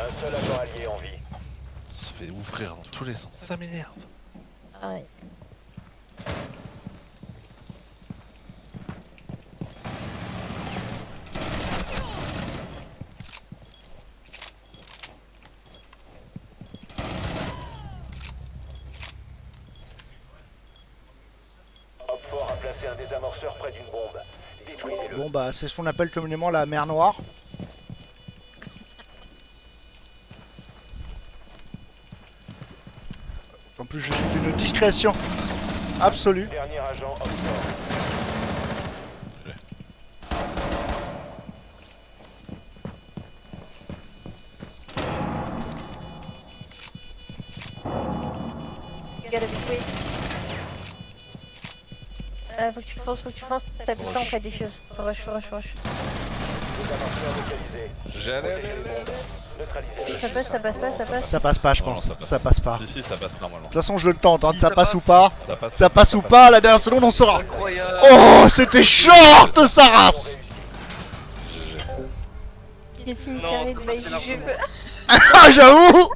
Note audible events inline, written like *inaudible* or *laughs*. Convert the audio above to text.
Un seul agent allié en vie. Se fait ouvrir dans tous les sens. Ça m'énerve. Ah ouais. Opfort a placé un désamorceur près d'une bombe. Détruisez-le. Bon bah c'est ce qu'on appelle communément la mer Noire. En plus je suis d'une discrétion absolue. Dernier agent. Euh, faut que tu fonces, faut que tu fonces, t'as plus le temps fait des choses. Faut rush, faut rush, faut rush. J'allais. Ça passe, ça passe pas, ça passe. Ça passe pas je Non, pense. ça passe. Ça passe pas. De Si, si, ça passe normalement. toute façon je le tente, hein. Si, ça ça passe ou pas. Ça passe. Ça passe ou pas, la dernière seconde on saura. Incroyable Oh c'était short sa race de. *laughs* Ah j'avoue